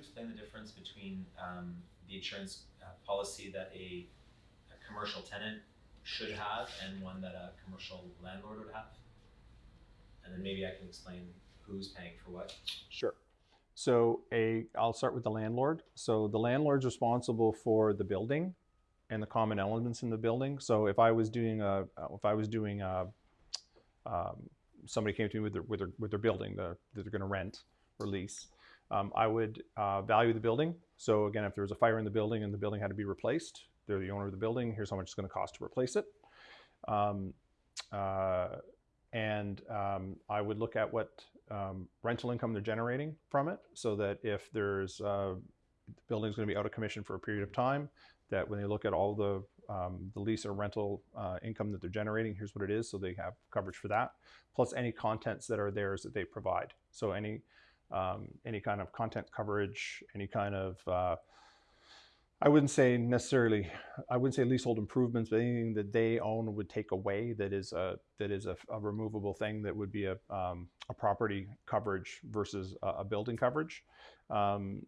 explain the difference between um, the insurance uh, policy that a, a commercial tenant should have and one that a commercial landlord would have? And then maybe I can explain who's paying for what. Sure. So a, I'll start with the landlord. So the landlord's responsible for the building and the common elements in the building. So if I was doing a, uh, if I was doing a, um, somebody came to me with their, with their, with their building that they're going to rent or lease, um, I would uh, value the building. So again, if there was a fire in the building and the building had to be replaced, they're the owner of the building. Here's how much it's going to cost to replace it. Um, uh, and um, I would look at what um, rental income they're generating from it, so that if there's uh, the building's going to be out of commission for a period of time, that when they look at all the um, the lease or rental uh, income that they're generating, here's what it is, so they have coverage for that, plus any contents that are theirs that they provide. So any um, any kind of content coverage, any kind of uh, I wouldn't say necessarily, I wouldn't say leasehold improvements, but anything that they own would take away that is a that is a, a removable thing that would be a, um, a property coverage versus a, a building coverage. Um,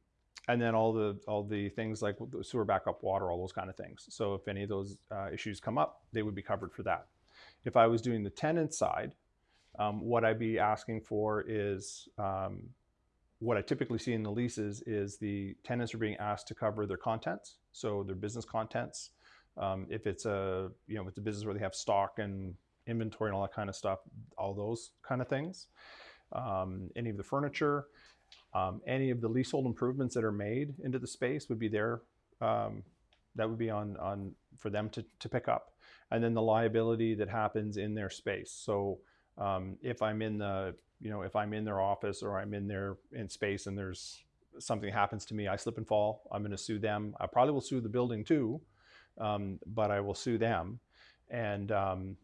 and then all the all the things like the sewer backup water, all those kind of things. So if any of those uh, issues come up, they would be covered for that. If I was doing the tenant side, um, what I'd be asking for is um, what I typically see in the leases is the tenants are being asked to cover their contents, so their business contents. Um, if it's a you know, it's a business where they have stock and inventory and all that kind of stuff, all those kind of things. Um, any of the furniture, um, any of the leasehold improvements that are made into the space would be there. Um, that would be on on for them to to pick up, and then the liability that happens in their space. So um, if I'm in the you know, if I'm in their office or I'm in their in space and there's something happens to me, I slip and fall, I'm going to sue them. I probably will sue the building too, um, but I will sue them. And um,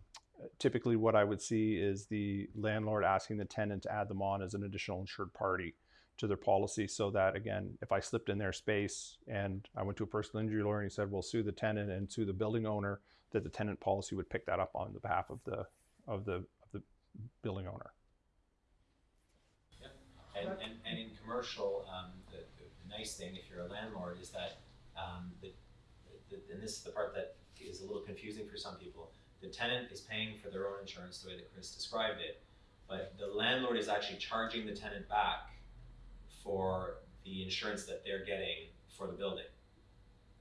typically, what I would see is the landlord asking the tenant to add them on as an additional insured party to their policy so that again if i slipped in their space and i went to a personal injury lawyer and he said well sue the tenant and sue the building owner that the tenant policy would pick that up on the behalf of the of the building owner And, and, and in commercial, um, the, the nice thing, if you're a landlord, is that, um, the, the, and this is the part that is a little confusing for some people. The tenant is paying for their own insurance the way that Chris described it, but the landlord is actually charging the tenant back for the insurance that they're getting for the building.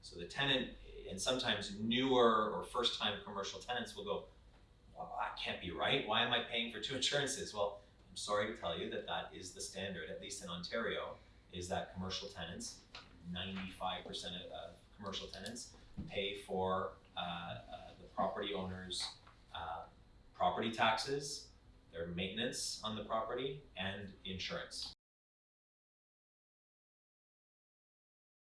So the tenant, and sometimes newer or first time commercial tenants will go, well, that can't be right. Why am I paying for two insurances? Well, I'm sorry to tell you that that is the standard, at least in Ontario, is that commercial tenants, 95% of uh, commercial tenants pay for uh, uh, the property owner's uh, property taxes, their maintenance on the property, and insurance.